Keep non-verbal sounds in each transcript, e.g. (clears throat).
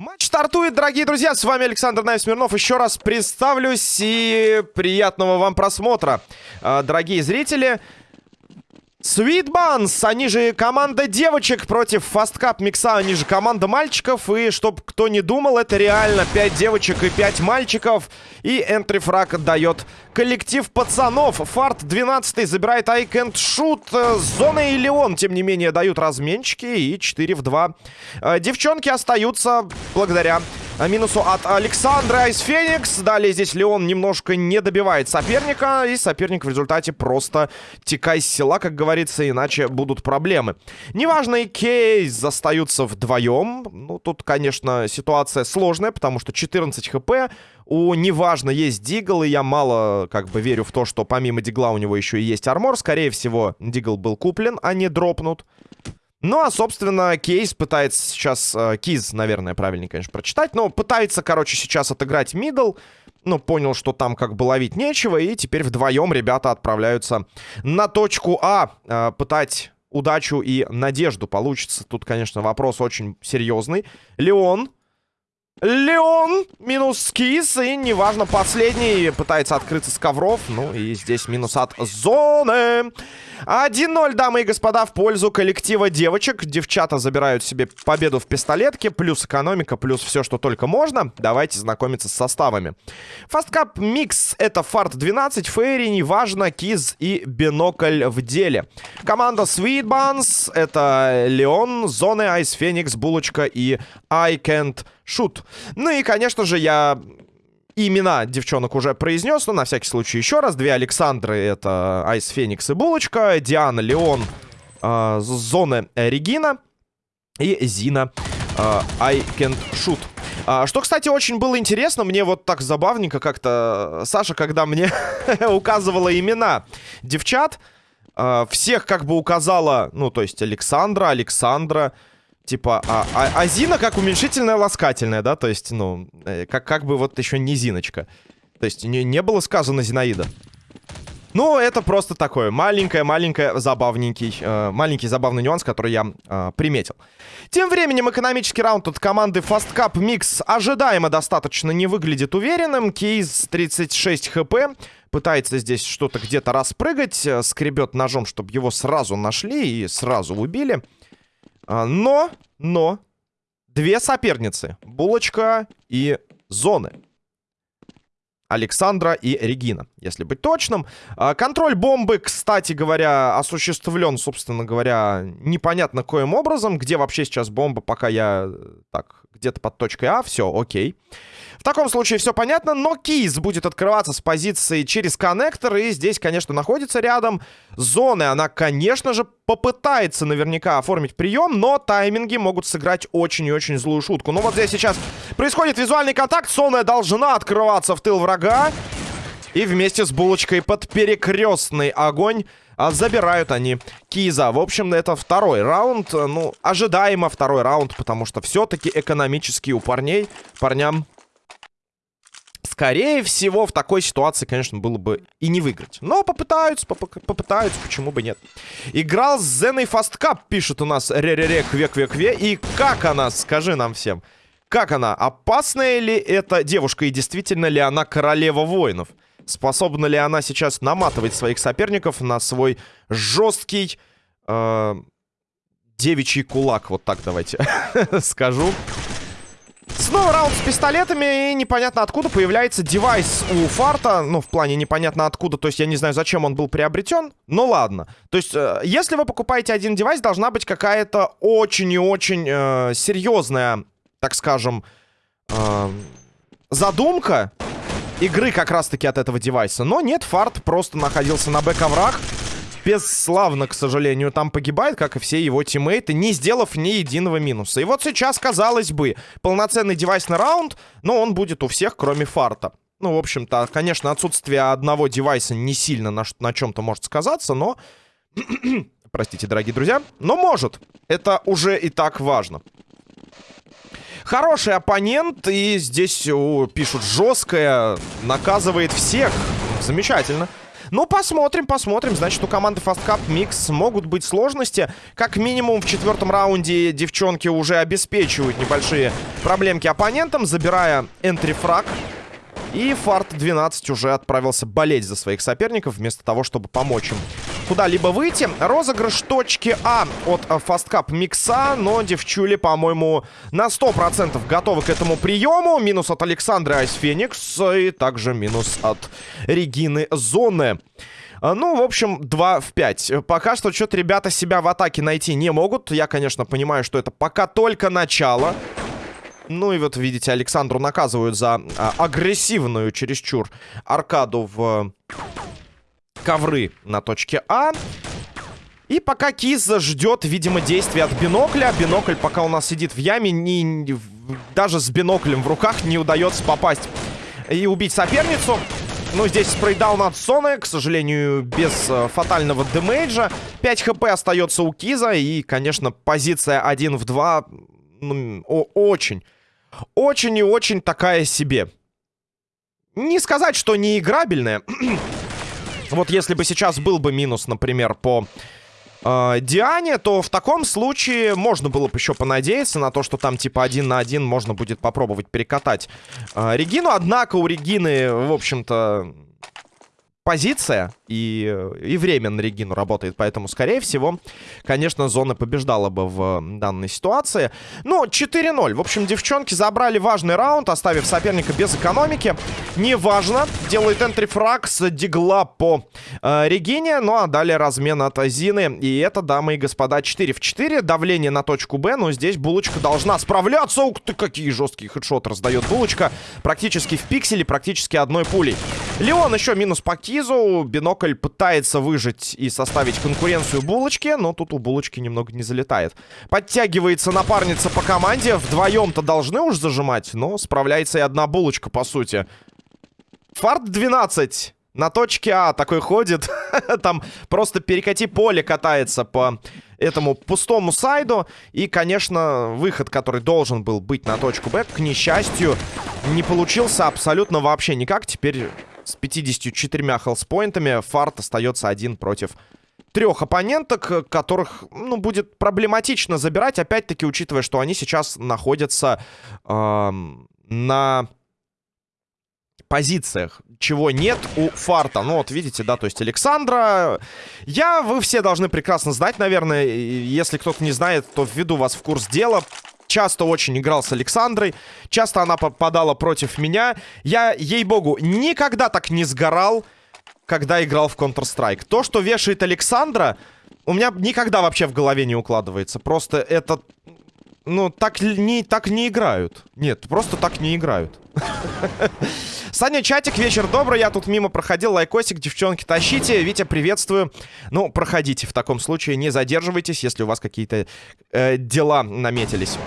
Матч стартует, дорогие друзья, с вами Александр Наев Смирнов. Еще раз представлюсь и приятного вам просмотра, а, дорогие зрители. Buns, они же команда девочек против Cup Микса, они же команда мальчиков. И чтоб кто не думал, это реально 5 девочек и 5 мальчиков. И энтри фраг дает коллектив пацанов. Фарт 12 забирает I Can't Shoot. Зона и Леон, тем не менее, дают разменчики. И 4 в 2. Э, девчонки остаются благодаря минусу от Александра из Феникс. Далее здесь Леон немножко не добивает соперника. И соперник в результате просто текай с села, как говорится, иначе будут проблемы. Неважно, и Кейс остаются вдвоем. Ну, тут, конечно, ситуация сложная, потому что 14 хп. У неважно есть Дигл, и я мало как бы верю в то, что помимо Дигла у него еще и есть армор. Скорее всего, Дигл был куплен, а не дропнут. Ну, а, собственно, Кейс пытается сейчас... Э, Киз, наверное, правильнее, конечно, прочитать. Но пытается, короче, сейчас отыграть middle. Ну, понял, что там как бы ловить нечего. И теперь вдвоем ребята отправляются на точку А. Э, пытать удачу и надежду получится. Тут, конечно, вопрос очень серьезный. Леон Леон минус Кис. И неважно, последний пытается открыться с ковров. Ну и здесь минус от зоны. 1-0, дамы и господа, в пользу коллектива девочек. Девчата забирают себе победу в пистолетке. Плюс экономика, плюс все, что только можно. Давайте знакомиться с составами. FastCup Mix — это фарт 12, Fairy, неважно, Киз и Бинокль в деле. Команда Sweet Buns — это Леон, Зоны, Ice Phoenix, Булочка и I Can't Shoot. Ну и, конечно же, я имена девчонок уже произнес, но на всякий случай еще раз. Две Александры — это Ice Phoenix и Булочка. Диана, Леон, э, Зоны, Регина. И Зина, э, I Can't Shoot. А, что, кстати, очень было интересно, мне вот так забавненько как-то Саша, когда мне (laughs) указывала имена девчат, э, всех как бы указала, ну, то есть Александра, Александра, Типа, а, а, а Зина как уменьшительная ласкательная, да? То есть, ну, э, как, как бы вот еще не Зиночка. То есть, не, не было сказано Зинаида. Ну, это просто такое маленькое-маленькое забавненький, э, маленький забавный нюанс, который я э, приметил. Тем временем экономический раунд от команды Fast Cup Mix ожидаемо достаточно не выглядит уверенным. Кейс 36 хп. Пытается здесь что-то где-то распрыгать. Э, скребет ножом, чтобы его сразу нашли и сразу убили. А, но, но, две соперницы. Булочка и Зоны. Александра и Регина, если быть точным. А, контроль бомбы, кстати говоря, осуществлен, собственно говоря, непонятно коим образом. Где вообще сейчас бомба, пока я... Так, где-то под точкой А, все, окей. В таком случае все понятно, но кейс будет открываться с позиции через коннектор, и здесь, конечно, находится рядом зоны. Она, конечно же, попытается наверняка оформить прием, но тайминги могут сыграть очень и очень злую шутку. Ну вот здесь сейчас происходит визуальный контакт, зона должна открываться в тыл врага. И вместе с булочкой под перекрестный огонь а забирают они Киза. В общем, это второй раунд. Ну, ожидаемо второй раунд, потому что все-таки экономически у парней, парням скорее всего, в такой ситуации, конечно, было бы и не выиграть. Но попытаются, поп попытаются, почему бы нет. Играл с Зеной Фасткап, пишет у нас ре-ре-ре, кве-кве-кве. И как она, скажи нам всем, как она, опасная ли эта девушка и действительно ли она королева воинов? Способна ли она сейчас наматывать своих соперников на свой жесткий э, девичий кулак? Вот так давайте (laughs) скажу. Снова раунд с пистолетами, и непонятно откуда появляется девайс у Фарта. Ну, в плане непонятно откуда, то есть я не знаю, зачем он был приобретен. Ну, ладно. То есть, э, если вы покупаете один девайс, должна быть какая-то очень и очень э, серьезная, так скажем, э, задумка игры как раз-таки от этого девайса. Но нет, Фарт просто находился на бэк-оврах бесславно, к сожалению, там погибает, как и все его тиммейты, не сделав ни единого минуса. И вот сейчас, казалось бы, полноценный девайсный раунд, но он будет у всех, кроме фарта. Ну, в общем-то, конечно, отсутствие одного девайса не сильно на, на чем-то может сказаться, но... (clears throat) Простите, дорогие друзья. Но может. Это уже и так важно. Хороший оппонент, и здесь о, пишут жесткое, наказывает всех. Замечательно. Ну, посмотрим, посмотрим. Значит, у команды Fast Cup Mix могут быть сложности. Как минимум в четвертом раунде девчонки уже обеспечивают небольшие проблемки оппонентам, забирая энтрифраг. И Фарт 12 уже отправился болеть за своих соперников, вместо того, чтобы помочь им куда-либо выйти. Розыгрыш точки А от Фасткап Микса, но девчули, по-моему, на 100% готовы к этому приему. Минус от Александры Айс Феникс и также минус от Регины Зоны. Ну, в общем, 2 в 5. Пока что что-то ребята себя в атаке найти не могут. Я, конечно, понимаю, что это пока только начало. Ну и вот, видите, Александру наказывают за а, агрессивную, чересчур, аркаду в ковры на точке А. И пока Киза ждет, видимо, действия от бинокля. Бинокль пока у нас сидит в яме, не, даже с биноклем в руках не удается попасть и убить соперницу. Ну, здесь спрейдаун от Соны, к сожалению, без э, фатального демейджа. 5 хп остается у Киза. И, конечно, позиция 1 в 2 ну, очень, очень и очень такая себе. Не сказать, что не играбельная. (clears throat) вот если бы сейчас был бы минус, например, по э, Диане, то в таком случае можно было бы еще понадеяться на то, что там типа один на один можно будет попробовать перекатать э, Регину. Однако у Регины, в общем-то, позиция и, и время на Регину работает. Поэтому, скорее всего, конечно, зона побеждала бы в данной ситуации. Ну, 4-0. В общем, девчонки забрали важный раунд, оставив соперника без экономики. Неважно. Делает энтрифраг с дигла по э, Регине. Ну, а далее размен от Зины. И это, дамы и господа, 4 в 4. Давление на точку Б. Но здесь Булочка должна справляться. Ух ты, какие жесткие хедшоты раздает Булочка. Практически в пикселе, практически одной пулей. Леон еще минус по Кизу. Бинокль пытается выжить и составить конкуренцию Булочке, но тут у Булочки немного не залетает. Подтягивается напарница по команде. Вдвоем-то должны уж зажимать, но справляется и одна Булочка, по сути. Фарт 12 на точке А такой ходит. (laughs) Там просто перекати поле катается по этому пустому сайду. И, конечно, выход, который должен был быть на точку Б, к несчастью, не получился абсолютно вообще никак. Теперь с 54 хелспоинтами. Фарт остается один против трех оппоненток, которых, ну, будет проблематично забирать. Опять-таки, учитывая, что они сейчас находятся э, на позициях, чего нет у Фарта. Ну, вот видите, да, то есть Александра... Я, вы все должны прекрасно знать, наверное. Если кто-то не знает, то введу вас в курс дела часто очень играл с Александрой. Часто она попадала против меня. Я, ей-богу, никогда так не сгорал, когда играл в Counter-Strike. То, что вешает Александра, у меня никогда вообще в голове не укладывается. Просто это... Ну, так не, так не играют. Нет, просто так не играют. (laughs) Саня, чатик, вечер добрый. Я тут мимо проходил. Лайкосик, девчонки, тащите. Витя, приветствую. Ну, проходите в таком случае. Не задерживайтесь, если у вас какие-то э, дела наметились.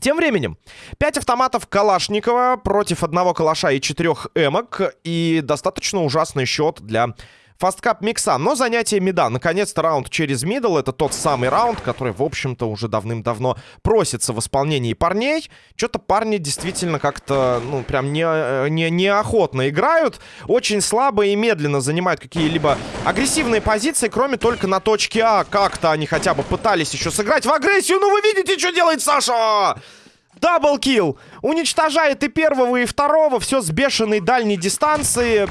Тем временем, 5 автоматов Калашникова против одного калаша и 4 эмок. И достаточно ужасный счет для Фасткап микса, но занятие мида. Наконец-то раунд через мидл. Это тот самый раунд, который, в общем-то, уже давным-давно просится в исполнении парней. Что-то парни действительно как-то, ну, прям не, не, неохотно играют. Очень слабо и медленно занимают какие-либо агрессивные позиции, кроме только на точке А. Как-то они хотя бы пытались еще сыграть в агрессию. Ну, вы видите, что делает Саша! Даблкил! Уничтожает и первого, и второго. Все с бешеной дальней дистанции.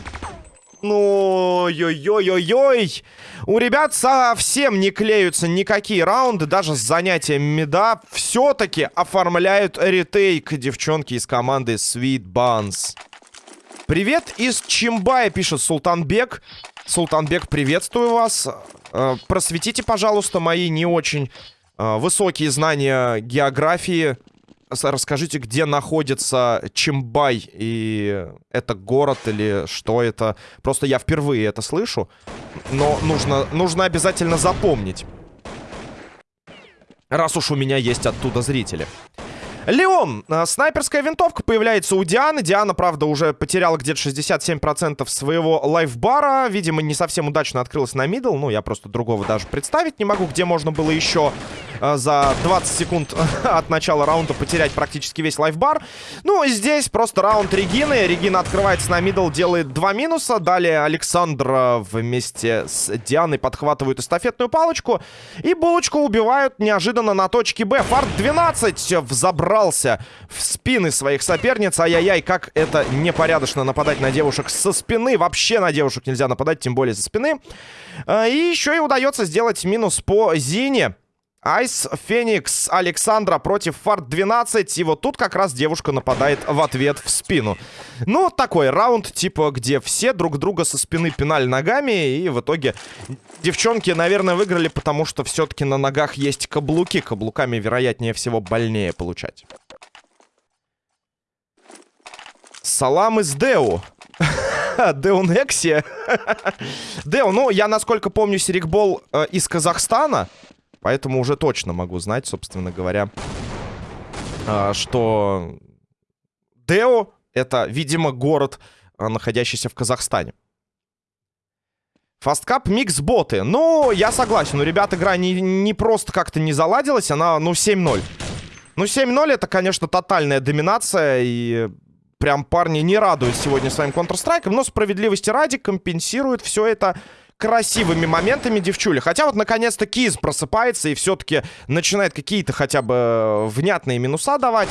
Ну, ой-ой-ой-ой. У ребят совсем не клеются никакие раунды, даже с занятием меда. Все-таки оформляют ретейк девчонки из команды Sweet Buns. Привет из Чимбая, пишет Султанбек. Султанбек, приветствую вас. Э, просветите, пожалуйста, мои не очень э, высокие знания географии расскажите, где находится Чимбай, и это город или что это? Просто я впервые это слышу, но нужно, нужно обязательно запомнить. Раз уж у меня есть оттуда зрители. Леон. Э, снайперская винтовка появляется у Дианы. Диана, правда, уже потеряла где-то 67% своего лайфбара. Видимо, не совсем удачно открылась на middle. Ну, я просто другого даже представить не могу, где можно было еще э, за 20 секунд (laughs) от начала раунда потерять практически весь лайфбар. Ну, и здесь просто раунд Регины. Регина открывается на мидл, делает два минуса. Далее Александр вместе с Дианой подхватывают эстафетную палочку. И булочку убивают неожиданно на точке Б. Фарт 12 взобрался в спины своих соперниц. Ай-яй-яй, как это непорядочно нападать на девушек со спины. Вообще на девушек нельзя нападать, тем более со спины. А, и еще и удается сделать минус по Зине. Айс Феникс Александра против Фарт 12. И вот тут как раз девушка нападает в ответ в спину. Ну, такой раунд, типа, где все друг друга со спины пинали ногами. И в итоге девчонки, наверное, выиграли, потому что все-таки на ногах есть каблуки. Каблуками, вероятнее всего, больнее получать. Салам из Деу. (laughs) Деу Некси. (laughs) Деу, ну, я, насколько помню, Серикбол э, из Казахстана. Поэтому уже точно могу знать, собственно говоря, э, что Део это, видимо, город, э, находящийся в Казахстане. Фасткап микс боты. Ну, я согласен. У ребят игра не, не просто как-то не заладилась. Она, ну, 7-0. Ну, 7-0 это, конечно, тотальная доминация. И прям парни не радуют сегодня своим Counter-Strike. Но справедливости ради компенсирует все это красивыми моментами девчули. Хотя вот наконец-то Киз просыпается и все-таки начинает какие-то хотя бы э, внятные минуса давать.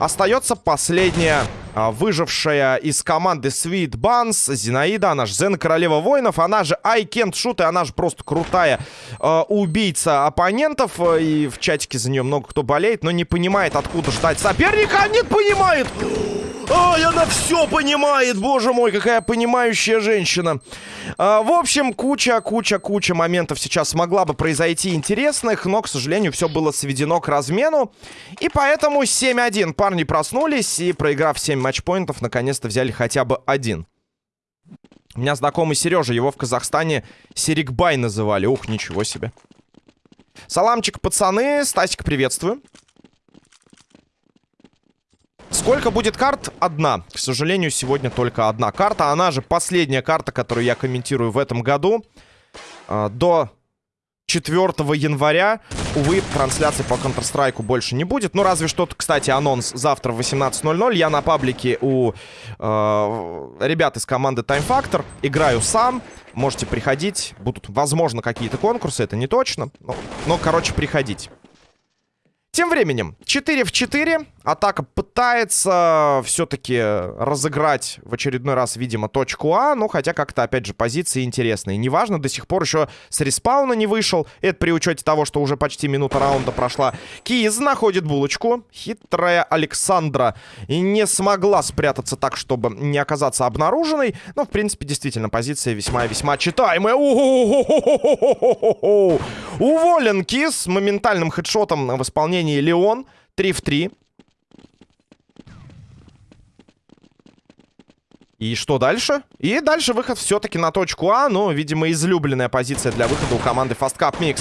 Остается последняя а, выжившая из команды Sweet Buns Зинаида, она же Зен Королева Воинов, она же I Can't Shoot, и она же просто крутая э, убийца оппонентов. И в чатике за нее много кто болеет, но не понимает, откуда ждать соперника. А нет, понимает! Ой, она все понимает, боже мой, какая понимающая женщина. А, в общем, куча, куча, куча моментов сейчас могла бы произойти интересных, но, к сожалению, все было сведено к размену. И поэтому 7-1 парни проснулись и, проиграв 7 матчпоинтов, наконец-то взяли хотя бы один. У меня знакомый Сережа, его в Казахстане Серикбай называли. Ух, ничего себе. Саламчик, пацаны. Стасик, приветствую. Сколько будет карт? Одна. К сожалению, сегодня только одна карта. Она же последняя карта, которую я комментирую в этом году. А, до 4 января, увы, трансляции по Counter-Strike больше не будет. Ну, разве что, кстати, анонс завтра в 18.00. Я на паблике у э, ребят из команды Time Factor. Играю сам. Можете приходить. Будут, возможно, какие-то конкурсы. Это не точно. Но, но короче, приходить. Тем временем, 4 в 4. Атака пытается все-таки разыграть в очередной раз, видимо, точку А. Ну, хотя как-то, опять же, позиции интересные. Неважно, до сих пор еще с респауна не вышел. Это при учете того, что уже почти минута раунда прошла. Киз находит булочку. Хитрая Александра и не смогла спрятаться так, чтобы не оказаться обнаруженной. Но, в принципе, действительно, позиция весьма-весьма читаемая. Уволен Киз моментальным хедшотом в исполнении Леон. 3 в 3. И что дальше? И дальше выход все-таки на точку А. Ну, видимо, излюбленная позиция для выхода у команды Fast Cup Mix.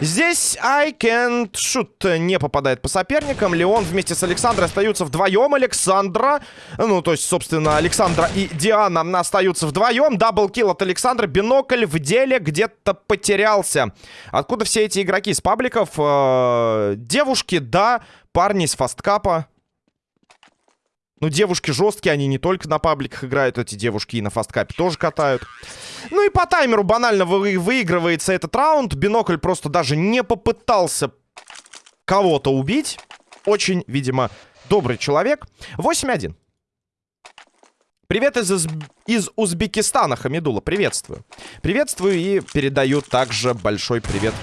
Здесь I can't shoot не попадает по соперникам. Леон вместе с Александрой остаются вдвоем. Александра, ну, то есть, собственно, Александра и Диана остаются вдвоем. Даблкил от Александра. Бинокль в деле где-то потерялся. Откуда все эти игроки? С пабликов? Э -э девушки, да. Парни из фасткапа. Ну, девушки жесткие, они не только на пабликах играют, эти девушки и на фасткапе тоже катают. Ну и по таймеру банально вы выигрывается этот раунд. Бинокль просто даже не попытался кого-то убить. Очень, видимо, добрый человек. 8-1. Привет из, из Узбекистана, Хамидула, приветствую. Приветствую и передаю также большой привет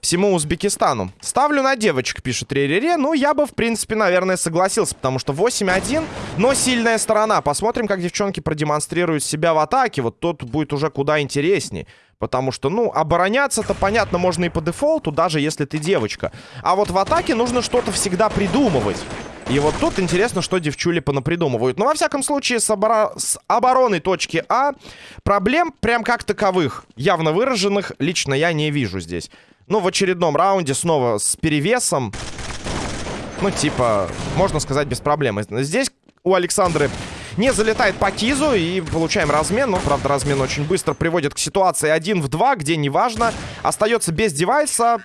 всему Узбекистану. Ставлю на девочек, пишет Ререре. Ну, я бы, в принципе, наверное, согласился, потому что 8-1, но сильная сторона. Посмотрим, как девчонки продемонстрируют себя в атаке. Вот тут будет уже куда интереснее. Потому что, ну, обороняться-то, понятно, можно и по дефолту, даже если ты девочка. А вот в атаке нужно что-то всегда придумывать. И вот тут интересно, что девчули понапридумывают. Но, во всяком случае, с, оборо... с обороной точки А проблем прям как таковых, явно выраженных, лично я не вижу здесь. Ну, в очередном раунде снова с перевесом. Ну, типа, можно сказать, без проблем. Здесь у Александры не залетает по кизу и получаем размен. Но, правда, размен очень быстро приводит к ситуации 1 в 2, где неважно. Остается без девайса.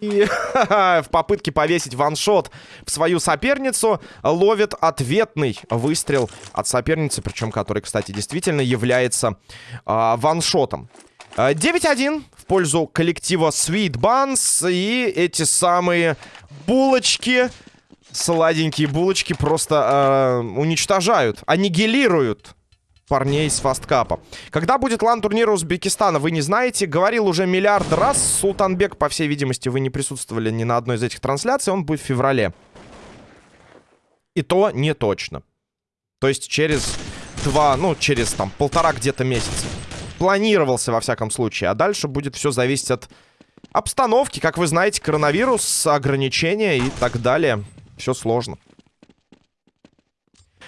И (laughs) в попытке повесить ваншот в свою соперницу ловит ответный выстрел от соперницы, причем который, кстати, действительно является э, ваншотом. 9-1 в пользу коллектива Sweet Buns. И эти самые булочки, сладенькие булочки, просто э, уничтожают, аннигилируют парней с фасткапа. Когда будет лан-турнира Узбекистана, вы не знаете. Говорил уже миллиард раз. Султанбек, по всей видимости, вы не присутствовали ни на одной из этих трансляций. Он будет в феврале. И то не точно. То есть через два, ну, через там полтора где-то месяца. Планировался, во всяком случае. А дальше будет все зависеть от обстановки. Как вы знаете, коронавирус, ограничения и так далее. Все сложно.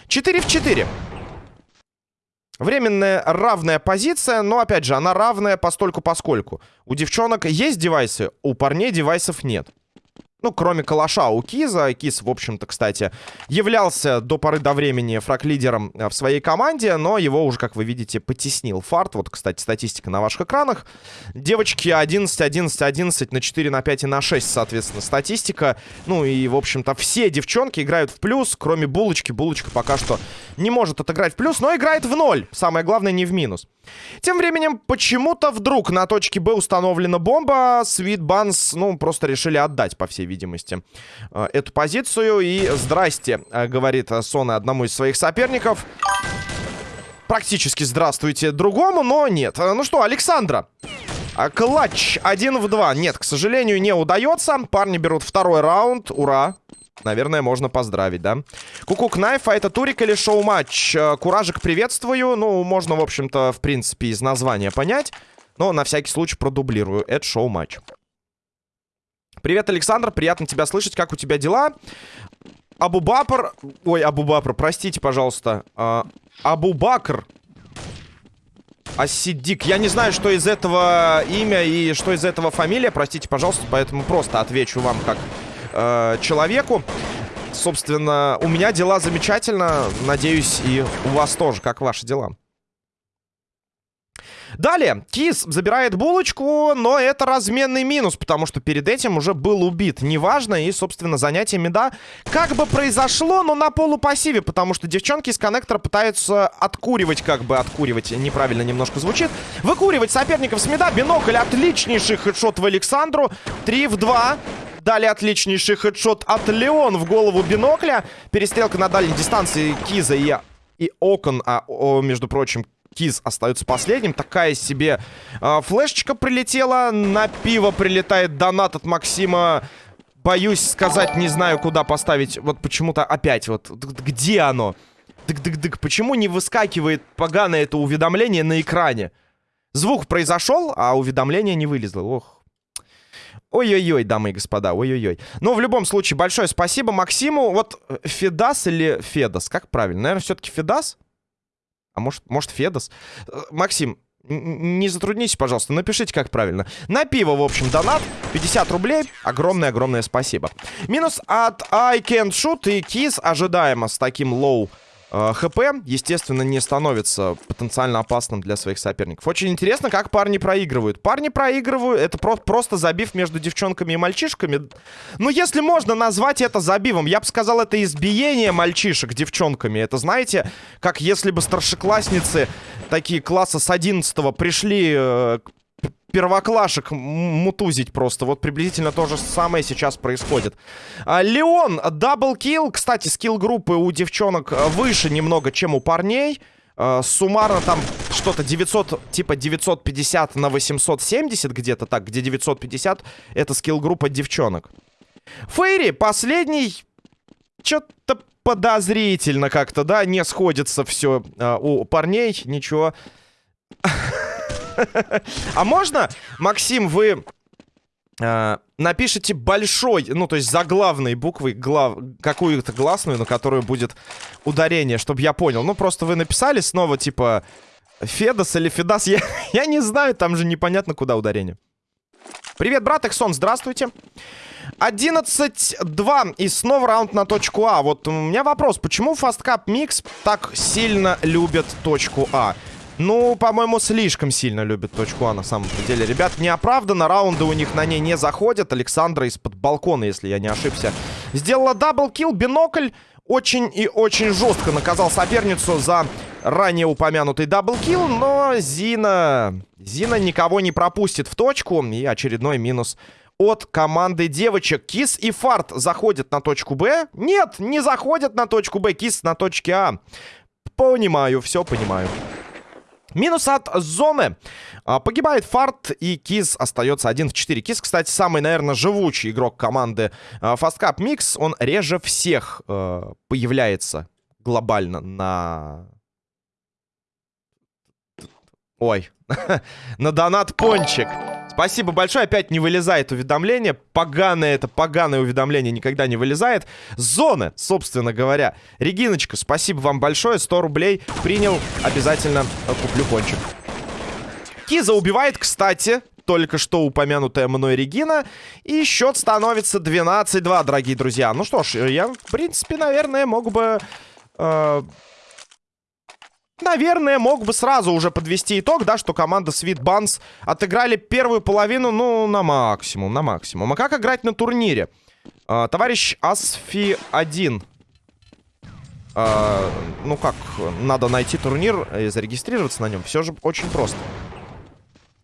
4 в 4. Временная равная позиция, но, опять же, она равная постольку-поскольку. У девчонок есть девайсы, у парней девайсов нет. Ну, кроме калаша у Киза. Киз, в общем-то, кстати, являлся до поры до времени фраг-лидером э, в своей команде, но его уже, как вы видите, потеснил фарт. Вот, кстати, статистика на ваших экранах. Девочки 11, 11, 11 на 4, на 5 и на 6, соответственно, статистика. Ну и, в общем-то, все девчонки играют в плюс, кроме Булочки. Булочка пока что не может отыграть в плюс, но играет в ноль. Самое главное, не в минус. Тем временем, почему-то вдруг на точке Б установлена бомба. Sweet Buns, ну, просто решили отдать, по всей видимости, э, эту позицию. И здрасте, э, говорит Сона одному из своих соперников. Практически здравствуйте другому, но нет. Э, ну что, Александра. Клатч 1 в 2. Нет, к сожалению, не удается. Парни берут второй раунд. Ура. Наверное, можно поздравить, да? Кукук Найф, а это турик или шоу-матч? Куражик приветствую. Ну, можно, в общем-то, в принципе, из названия понять. Но на всякий случай продублирую. Это шоу-матч. Привет, Александр. Приятно тебя слышать. Как у тебя дела? Абу-Бапр... Ой, Абу-Бапр, простите, пожалуйста. А, Абу-Бакр. Асидик. Я не знаю, что из этого имя и что из этого фамилия. Простите, пожалуйста, поэтому просто отвечу вам как э, человеку. Собственно, у меня дела замечательно. Надеюсь, и у вас тоже. Как ваши дела? Далее, Кис забирает булочку, но это разменный минус, потому что перед этим уже был убит. Неважно, и, собственно, занятие меда как бы произошло, но на полупассиве, потому что девчонки из коннектора пытаются откуривать, как бы откуривать, неправильно немножко звучит, выкуривать соперников с меда. Бинокль отличнейший хедшот в Александру. 3 в 2. Далее отличнейший хедшот от Леон в голову бинокля. Перестрелка на дальней дистанции Киза и, и Окон, а, о, между прочим, Киз остается последним. Такая себе э, флешечка прилетела. На пиво прилетает донат от Максима. Боюсь сказать, не знаю, куда поставить. Вот почему-то опять вот. Где оно? Дык-дык-дык. Почему не выскакивает поганое это уведомление на экране? Звук произошел, а уведомление не вылезло. Ох. Ой-ой-ой, дамы и господа, ой-ой-ой. Но в любом случае, большое спасибо Максиму. Вот э, Федас или Федас, как правильно? Наверное, все-таки Федас? А может, может Федас? Э, Максим, не затруднитесь, пожалуйста, напишите, как правильно. На пиво, в общем, донат. 50 рублей. Огромное-огромное спасибо. Минус от I Can't Shoot и Kiss ожидаемо с таким low HP, естественно, не становится потенциально опасным для своих соперников. Очень интересно, как парни проигрывают. Парни проигрывают, это про просто забив между девчонками и мальчишками. Ну, если можно назвать это забивом, я бы сказал, это избиение мальчишек девчонками. Это, знаете, как если бы старшеклассницы такие класса с 11 пришли э, первоклашек мутузить просто. Вот приблизительно то же самое сейчас происходит. А, Леон, double kill. Кстати, skill-группы у девчонок выше немного, чем у парней. А, суммарно там что-то 900, типа 950 на 870 где-то так, где 950 это skill-группа девчонок. Fairy, последний, что-то подозрительно как-то, да, не сходится все а, у парней, ничего. (laughs) А можно, Максим, вы э, напишите большой, ну, то есть заглавной буквой глав... какую-то гласную, на которую будет ударение, чтобы я понял. Ну, просто вы написали снова, типа, Федос или Федас. Я, я не знаю, там же непонятно, куда ударение. Привет, брат Эксон, здравствуйте. 11-2 и снова раунд на точку А. Вот у меня вопрос, почему Fast Cup Mix так сильно любят точку А? Ну, по-моему, слишком сильно любит точку А на самом деле. Ребят, неоправданно, раунды у них на ней не заходят. Александра из-под балкона, если я не ошибся, сделала double kill, бинокль. Очень и очень жестко наказал соперницу за ранее упомянутый double kill, но Зина... Зина никого не пропустит в точку. И очередной минус от команды девочек. Кис и Фарт заходят на точку Б. Нет, не заходят на точку Б. Кис на точке А. Понимаю, все понимаю. Минус от зоны. А, погибает Фарт, и Киз остается 1 в 4. Киз, кстати, самый, наверное, живучий игрок команды а, Fast Cup Mix. Он реже всех а, появляется глобально на... Ой, (laughs) на донат пончик. Спасибо большое. Опять не вылезает уведомление. Поганое это, поганое уведомление никогда не вылезает. Зоны, собственно говоря. Региночка, спасибо вам большое. 100 рублей принял. Обязательно куплю пончик. Киза убивает, кстати, только что упомянутая мной Регина. И счет становится 12-2, дорогие друзья. Ну что ж, я, в принципе, наверное, мог бы... Э Наверное, мог бы сразу уже подвести итог, да, что команда Sweet Buns отыграли первую половину, ну, на максимум, на максимум. А как играть на турнире? А, товарищ Асфи-1. А, ну как, надо найти турнир и зарегистрироваться на нем. Все же очень просто.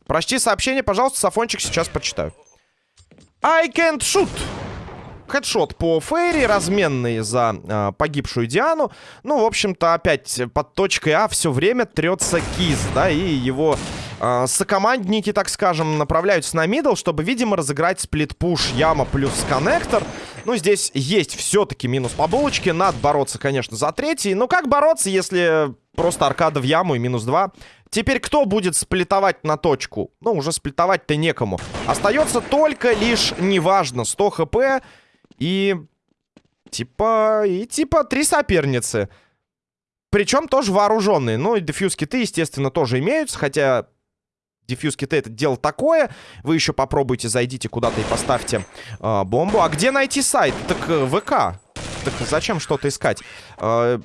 Прочти сообщение, пожалуйста, Сафончик сейчас почитаю. I can't shoot хедшот по Фейри, разменный за э, погибшую Диану. Ну, в общем-то, опять под точкой А все время трется Киз, да, и его э, сокомандники, так скажем, направляются на мидл, чтобы, видимо, разыграть сплит-пуш Яма плюс коннектор. Ну, здесь есть все-таки минус по булочке. Надо бороться, конечно, за третий. Но как бороться, если просто аркада в яму и минус два? Теперь кто будет сплитовать на точку? Ну, уже сплитовать-то некому. Остается только лишь, неважно, 100 хп и... Типа... И типа три соперницы. Причем тоже вооруженные. Ну и дефьюз киты, естественно, тоже имеются. Хотя дефьюз киты это дело такое. Вы еще попробуйте, зайдите куда-то и поставьте э, бомбу. А где найти сайт? Так э, ВК. Так зачем что-то искать? Э,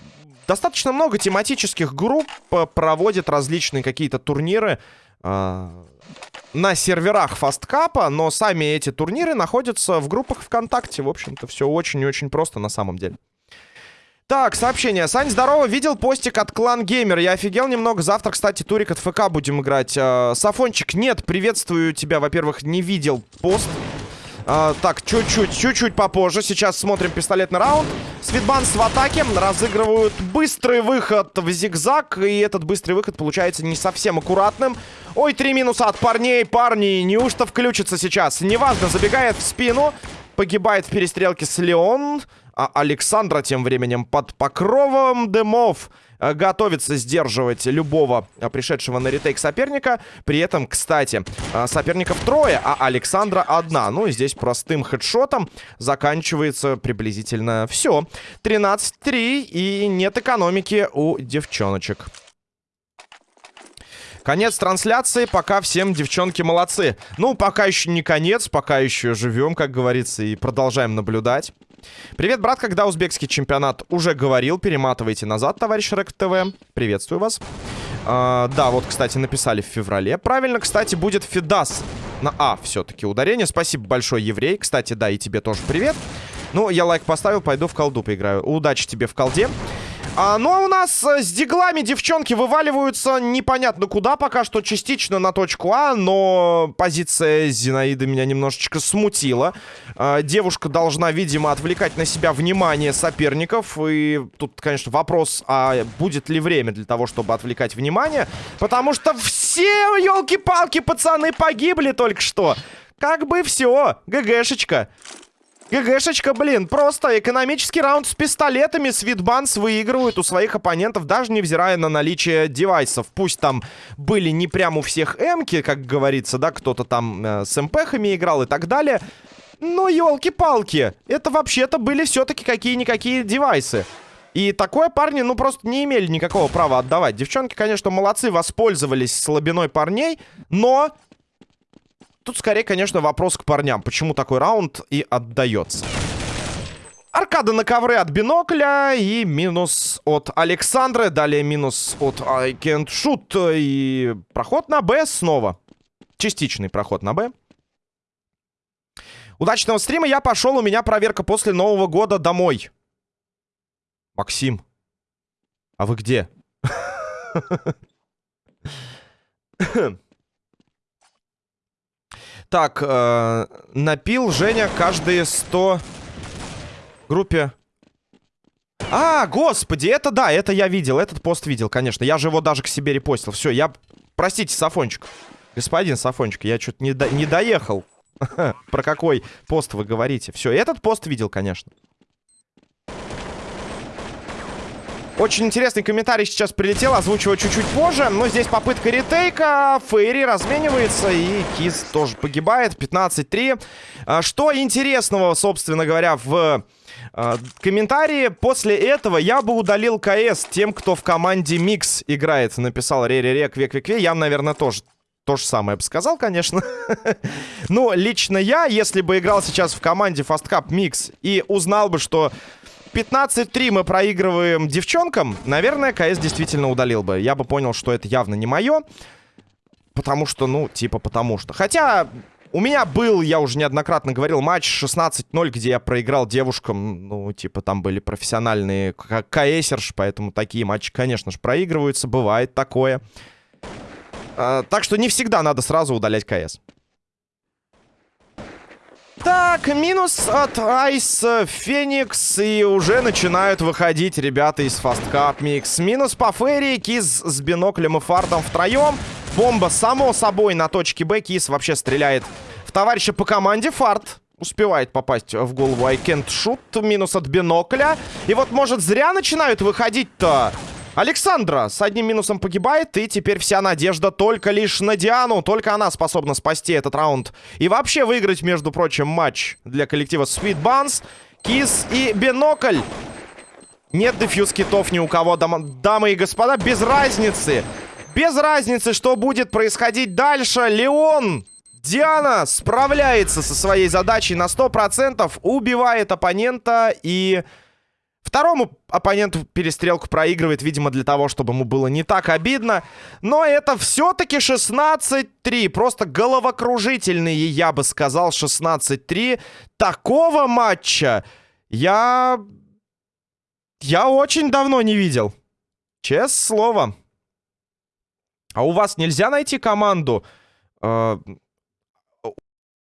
достаточно много тематических групп проводят различные какие-то турниры. Э, на серверах фасткапа, но сами эти турниры находятся в группах ВКонтакте. В общем-то, все очень и очень просто на самом деле. Так, сообщение. Сань, здорово. Видел постик от Клан Геймер. Я офигел немного. Завтра, кстати, турик от ФК будем играть. Э, Сафончик, нет, приветствую тебя. Во-первых, не видел пост. А, так, чуть-чуть, чуть-чуть попозже. Сейчас смотрим пистолетный раунд. Свитбанс в атаке. Разыгрывают быстрый выход в зигзаг. И этот быстрый выход получается не совсем аккуратным. Ой, три минуса от парней. Парни, неужто включится сейчас? Неважно, забегает в спину. Погибает в перестрелке с Леон. А Александра тем временем под покровом дымов э, готовится сдерживать любого э, пришедшего на ретейк соперника. При этом, кстати, э, соперников трое, а Александра одна. Ну и здесь простым хедшотом заканчивается приблизительно все. 13-3 и нет экономики у девчоночек. Конец трансляции. Пока всем девчонки молодцы. Ну, пока еще не конец, пока еще живем, как говорится, и продолжаем наблюдать. Привет, брат, когда узбекский чемпионат уже говорил, перематывайте назад, товарищ Рэк ТВ. Приветствую вас. А, да, вот, кстати, написали в феврале. Правильно, кстати, будет Фидас на А все-таки ударение. Спасибо большое, еврей. Кстати, да, и тебе тоже привет. Ну, я лайк поставил, пойду в колду поиграю. Удачи тебе в колде. А, ну а у нас э, с диглами девчонки вываливаются непонятно куда, пока что частично на точку А, но позиция Зинаиды меня немножечко смутила. А, девушка должна, видимо, отвлекать на себя внимание соперников, и тут, конечно, вопрос, а будет ли время для того, чтобы отвлекать внимание, потому что все, елки-палки, пацаны, погибли только что. Как бы все, ГГшечка. ГГшечка, блин, просто экономический раунд с пистолетами. Свитбанс выигрывают у своих оппонентов, даже невзирая на наличие девайсов. Пусть там были не прям у всех эмки, как говорится, да, кто-то там э, с МПхами играл и так далее. Но, елки-палки, это вообще-то были все-таки какие-никакие девайсы. И такое парни, ну, просто не имели никакого права отдавать. Девчонки, конечно, молодцы, воспользовались слабиной парней, но Тут скорее, конечно, вопрос к парням. Почему такой раунд и отдается? Аркада на ковре от бинокля и минус от Александры. Далее минус от I can't shoot. И проход на Б снова. Частичный проход на Б. Удачного стрима. Я пошел. У меня проверка после Нового года домой. Максим. А вы где? (laughs) Так, э, напил Женя каждые 100 группе. А, господи, это да, это я видел, этот пост видел, конечно. Я же его даже к себе репостил. Все, я... Простите, Сафончик. Господин Сафончик, я что-то не, до... не доехал. (laughs) Про какой пост вы говорите? Все, этот пост видел, конечно. Очень интересный комментарий сейчас прилетел, озвучиваю чуть-чуть позже. Но здесь попытка retake а, Фейри разменивается и Кис тоже погибает. 15-3. А, что интересного, собственно говоря, в а, комментарии. После этого я бы удалил КС тем, кто в команде Микс играет. Написал Реререк Век Век Я, наверное, тоже то же самое бы сказал, конечно. (laughs) Но лично я, если бы играл сейчас в команде Fast Cup Mix и узнал бы, что 15-3 мы проигрываем девчонкам, наверное, КС действительно удалил бы. Я бы понял, что это явно не мое. Потому что, ну, типа потому что. Хотя, у меня был, я уже неоднократно говорил, матч 16-0, где я проиграл девушкам. Ну, типа, там были профессиональные КСерш, поэтому такие матчи, конечно же, проигрываются. Бывает такое. А, так что не всегда надо сразу удалять КС. Так, минус от Айс Феникс. И уже начинают выходить ребята из Fast Cup Mix. Минус по Ферри. Киз с биноклем и фартом втроем. Бомба, само собой, на точке Б. Киз вообще стреляет в товарища по команде. Фарт успевает попасть в голову I can't shoot. Минус от бинокля. И вот, может, зря начинают выходить-то... Александра с одним минусом погибает, и теперь вся надежда только лишь на Диану. Только она способна спасти этот раунд. И вообще выиграть, между прочим, матч для коллектива Sweet Buns, Кис и Бинокль. Нет дефьюз китов ни у кого, дам дамы и господа, без разницы. Без разницы, что будет происходить дальше. Леон, Диана справляется со своей задачей на 100%, убивает оппонента и... Второму оппоненту перестрелку проигрывает, видимо, для того, чтобы ему было не так обидно. Но это все-таки 16-3. Просто головокружительные, я бы сказал, 16-3. Такого матча я... Я очень давно не видел. Честное слово. А у вас нельзя найти команду, э,